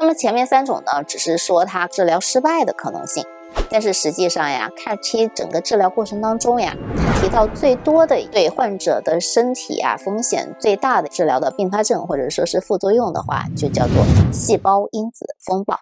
那么前面三种呢，只是说它治疗失败的可能性。但是实际上呀，CAR-T 整个治疗过程当中呀，提到最多的对患者的身体啊风险最大的治疗的并发症或者说是副作用的话，就叫做细胞因子风暴。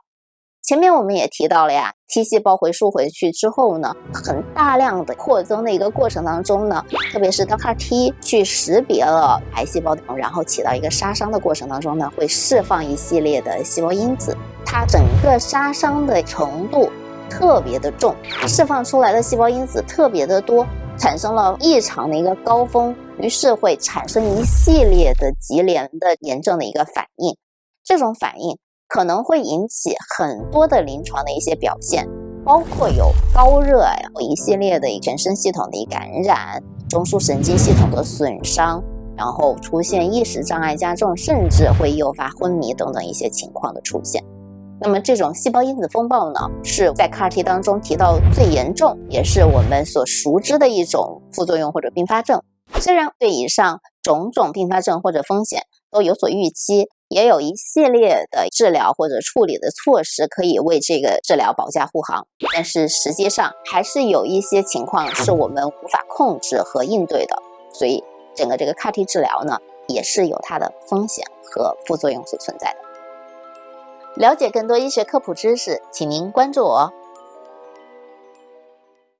前面我们也提到了呀，T 细胞回输回去之后呢，很大量的扩增的一个过程当中呢，特别是当 CAR-T 去识别了癌细胞，然后起到一个杀伤的过程当中呢，会释放一系列的细胞因子，它整个杀伤的程度。特别的重，释放出来的细胞因子特别的多，产生了异常的一个高峰，于是会产生一系列的级联的炎症的一个反应。这种反应可能会引起很多的临床的一些表现，包括有高热呀，一系列的全身系统的一感染，中枢神经系统的损伤，然后出现意识障碍加重，甚至会诱发昏迷等等一些情况的出现。那么这种细胞因子风暴呢，是在 CAR-T 当中提到最严重，也是我们所熟知的一种副作用或者并发症。虽然对以上种种并发症或者风险都有所预期，也有一系列的治疗或者处理的措施可以为这个治疗保驾护航，但是实际上还是有一些情况是我们无法控制和应对的。所以整个这个 CAR-T 治疗呢，也是有它的风险和副作用所存在的。了解更多医学科普知识，请您关注我。